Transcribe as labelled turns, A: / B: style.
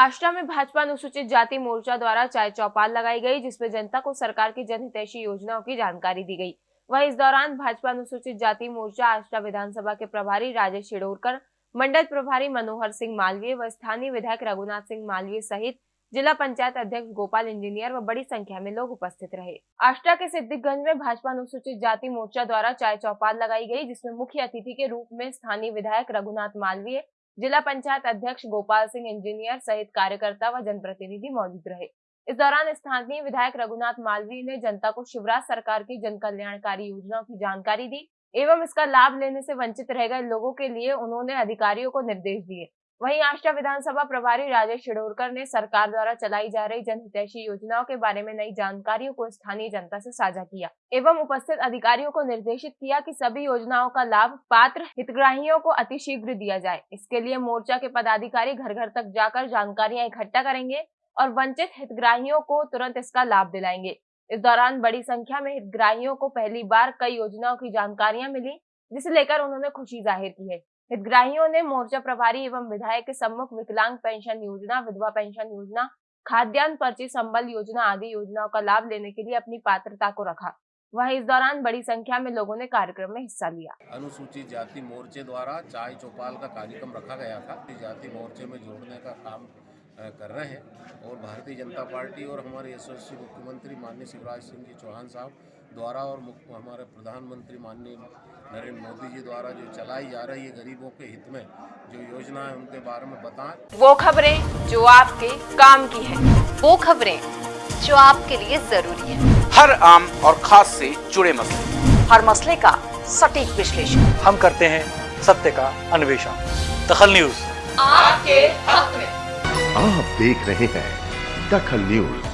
A: आष्टा में भाजपा अनुसूचित जाति मोर्चा द्वारा चाय चौपाल लगाई गई, जिसमें जनता को सरकार की जनहितैषी योजनाओं की जानकारी दी गई। वहीं इस दौरान भाजपा अनुसूचित जाति मोर्चा आष्टा विधानसभा के प्रभारी राजेश शिडोरकर मंडल प्रभारी मनोहर सिंह मालवीय व स्थानीय विधायक रघुनाथ सिंह मालवीय सहित जिला पंचायत अध्यक्ष गोपाल इंजीनियर व बड़ी संख्या में लोग उपस्थित रहे। आष्टा के सिद्धिगंज में भाजपा अनुसूचित जाति मोर्चा द्वारा चाय चौपाल लगाई गई, जिसमें मुख्य अतिथि के रूप में स्थानीय विधायक रघुनाथ मालवीय जिला पंचायत अध्यक्ष गोपाल सिंह इंजीनियर सहित कार्यकर्ता व जनप्रतिनिधि मौजूद रहे। इस दौरान स्थानीय विधायक रघुनाथ मालवीय ने जनता को शिवराज सरकार की जन कल्याणकारी योजनाओं की जानकारी दी एवं इसका लाभ लेने से वंचित रह गए लोगों के लिए उन्होंने अधिकारियों को निर्देश दिए। वहीं आष्टा विधानसभा प्रभारी राजेश शिडोरकर ने सरकार द्वारा चलाई जा रही जनहितैषी योजनाओं के बारे में नई जानकारियों को स्थानीय जनता से साझा किया एवं उपस्थित अधिकारियों को निर्देशित किया कि सभी योजनाओं का लाभ पात्र हितग्राहियों को अतिशीघ्र दिया जाए। इसके लिए मोर्चा के पदाधिकारी घर घर तक जाकर जानकारियाँ इकट्ठा करेंगे और वंचित हितग्राहियों को तुरंत इसका लाभ दिलाएँगे। इस दौरान बड़ी संख्या में हितग्राहियों को पहली बार कई योजनाओं की जानकारियाँ मिली, जिसे लेकर उन्होंने खुशी ज़ाहिर की है। हितग्राहियों ने मोर्चा प्रभारी एवं विधायक के सम्मुख विकलांग पेंशन योजना, विधवा पेंशन योजना, खाद्यान्न पर्ची संबल योजना आदि योजनाओं का लाभ लेने के लिए अपनी पात्रता को रखा। वहीं इस दौरान बड़ी संख्या में लोगों ने कार्यक्रम में हिस्सा लिया।
B: अनुसूचित जाति मोर्चे द्वारा चाय चौपाल का कार्यक्रम रखा गया था। जाति मोर्चे में जोड़ने का काम कर रहे हैं। और भारतीय जनता पार्टी और हमारे यशस्वी मुख्यमंत्री माननीय शिवराज सिंह जी चौहान साहब द्वारा और हमारे प्रधानमंत्री माननीय नरेंद्र मोदी जी द्वारा जो चलाई जा रही है गरीबों के हित में जो योजना है उनके बारे में बताएँ।
A: वो खबरें जो आपके काम की है।
C: वो खबरें जो आपके लिए ज़रूरी है।
D: हर आम और खास से जुड़े मसले।
C: हर मसले का सटीक विश्लेषण।
E: हम करते हैं सत्य का अन्वेषण। दखल न्यूज़।
C: आपके हक में।
F: आप देख रहे हैं दखल न्यूज़।